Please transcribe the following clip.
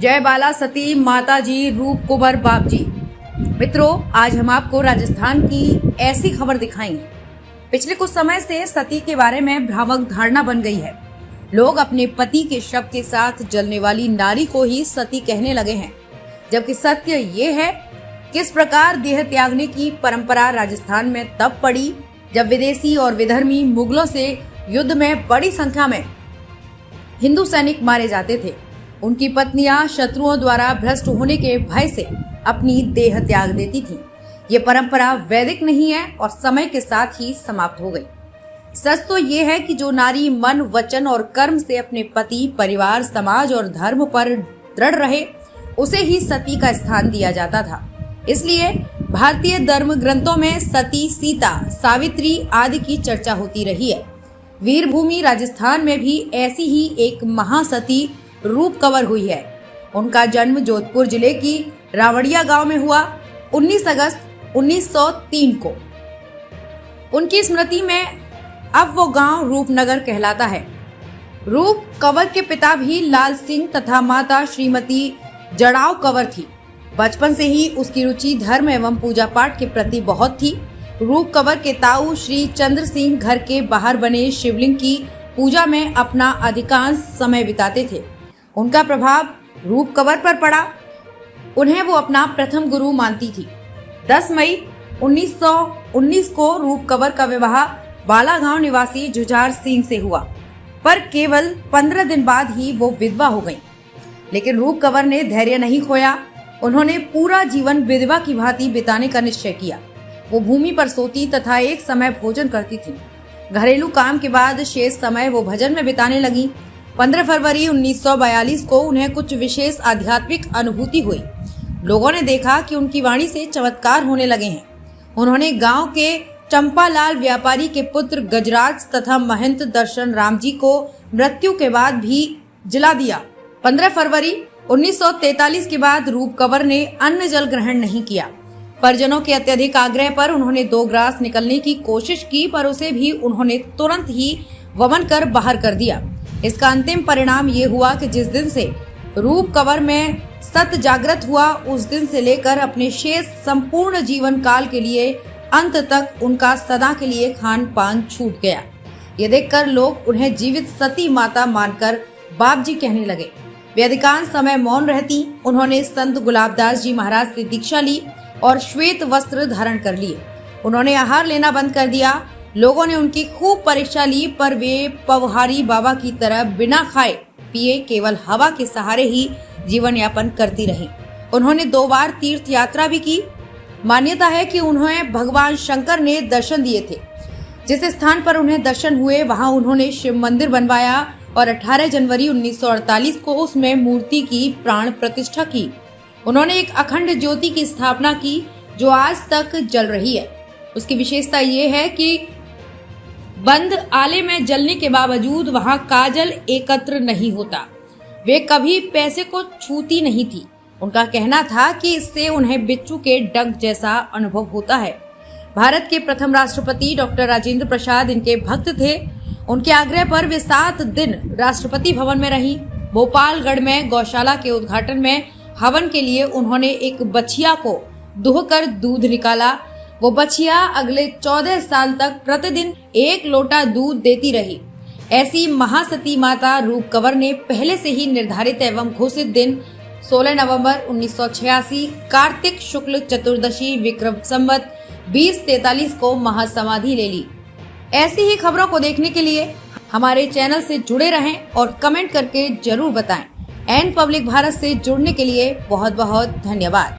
जय बाला सती माता जी रूप कुंवर बाप जी मित्रों, आज हम आपको राजस्थान की ऐसी खबर दिखाएँगे। पिछले कुछ समय से सती के बारे में भ्रामक धारणा बन गई है। लोग अपने पति के शव के साथ जलने वाली नारी को ही सती कहने लगे हैं। जबकि सत्य ये है, किस प्रकार देह त्यागने की परंपरा राजस्थान में तब पड़ी, जब विदेशी और विधर्मी मुगलों से युद्ध में बड़ी संख्या में हिंदू सैनिक मारे जाते थे। उनकी पत्नियाँ शत्रुओं द्वारा भ्रष्ट होने के भय से अपनी देह त्याग देती थीं। ये परंपरा वैदिक नहीं है और समय के साथ ही समाप्त हो गई। सच तो ये है कि जो नारी मन, वचन और कर्म से अपने पति, परिवार, समाज और धर्म पर दृढ़ रहे, उसे ही सती का स्थान दिया जाता था। इसलिए भारतीय धर्म ग्रंथों में सती, सीता, सावित्री आदि की चर्चा होती रही है। वीरभूमि राजस्थान में भी ऐसी ही एक महासती रूप कवर हुई है। उनका जन्म जोधपुर ज़िले की रावड़िया गाँव में हुआ 19 अगस्त 1903 को। उनकी स्मृति में अब वो गाँव रूपनगर कहलाता है। रूप कंवर के पिता भी लाल सिंह तथा माता श्रीमती जड़ाव कंवर थी। बचपन से ही उसकी रुचि धर्म एवं पूजा पाठ के प्रति बहुत थी। रूप कंवर के ताऊ श्री चंद्र सिंह घर के बाहर बने शिवलिंग की पूजा में अपना अधिकांश समय बिताते थे। उनका प्रभाव रूप कंवर पर पड़ा। उन्हें वो अपना प्रथम गुरु मानती थी। 10 मई 1919 को रूप कंवर का विवाह बालागांव निवासी जुझार सिंह से हुआ, पर केवल पंद्रह दिन बाद ही वो विधवा हो गईं। लेकिन रूप कंवर ने धैर्य नहीं खोया। उन्होंने पूरा जीवन विधवा की भांति बिताने का निश्चय किया। वो भूमि पर सोती तथा एक समय भोजन करती थी। घरेलू काम के बाद शेष समय वो भजन में बिताने लगी। 15 फरवरी 1942 को उन्हें कुछ विशेष आध्यात्मिक अनुभूति हुई। लोगों ने देखा कि उनकी वाणी से चमत्कार होने लगे हैं। उन्होंने गाँव के चंपालाल व्यापारी के पुत्र गजराज तथा महंत दर्शन राम जी को मृत्यु के बाद भी जिला दिया। 15 फरवरी 1943 के बाद रूप कंवर ने अन्न जल ग्रहण नहीं किया। परिजनों के अत्यधिक आग्रह पर उन्होंने दो ग्रास निकलने की कोशिश की, पर उसे भी उन्होंने तुरंत ही वमन कर बाहर कर दिया। इसका अंतिम परिणाम ये हुआ कि जिस दिन से रूप कवर में सत जागृत हुआ, उस दिन से लेकर अपने शेष संपूर्ण जीवन काल के लिए, अंत तक उनका सदा के लिए खान पान छूट गया। ये देखकर लोग उन्हें जीवित सती माता मानकर बाप जी कहने लगे। वे अधिकांश समय मौन रहती, उन्होंने संत गुलाबदास जी महाराज से दीक्षा ली और श्वेत वस्त्र धारण कर लिए। उन्होंने आहार लेना बंद कर दिया लोगों ने उनकी खूब परीक्षा ली, पर वे पवहारी बाबा की तरह बिना खाए पिए केवल हवा के सहारे ही जीवन यापन करती रही। उन्होंने दो बार तीर्थ यात्रा भी की। मान्यता है कि उन्हें भगवान शंकर ने दर्शन दिए थे। जिस स्थान पर उन्हें दर्शन हुए, वहाँ उन्होंने शिव मंदिर बनवाया और 18 जनवरी 1948 को उसमें मूर्ति की प्राण प्रतिष्ठा की। उन्होंने एक अखंड ज्योति की स्थापना की, जो आज तक जल रही है। उसकी विशेषता ये है कि बंद आले में जलने के बावजूद वहाँ काजल एकत्र नहीं होता। वे कभी पैसे को छूती नहीं थी। उनका कहना था कि इससे उन्हें बिच्छू के डंक जैसा अनुभव होता है। भारत के प्रथम राष्ट्रपति डॉक्टर राजेंद्र प्रसाद इनके भक्त थे। उनके आग्रह पर वे सात दिन राष्ट्रपति भवन में रही। भोपालगढ़ में गौशाला के उद्घाटन में हवन के लिए उन्होंने एक बछिया को दुहकर दूध निकाला। वो बछिया अगले चौदह साल तक प्रतिदिन एक लोटा दूध देती रही। ऐसी महासती माता रूप कंवर ने पहले से ही निर्धारित एवं घोषित दिन 16 नवंबर 1986 कार्तिक शुक्ल चतुर्दशी, विक्रम संवत, बीस तैतालीस को महासमाधि ले ली। ऐसी ही खबरों को देखने के लिए हमारे चैनल से जुड़े रहें और कमेंट करके ज़रूर बताएँ। एन पब्लिक भारत से जुड़ने के लिए बहुत बहुत धन्यवाद।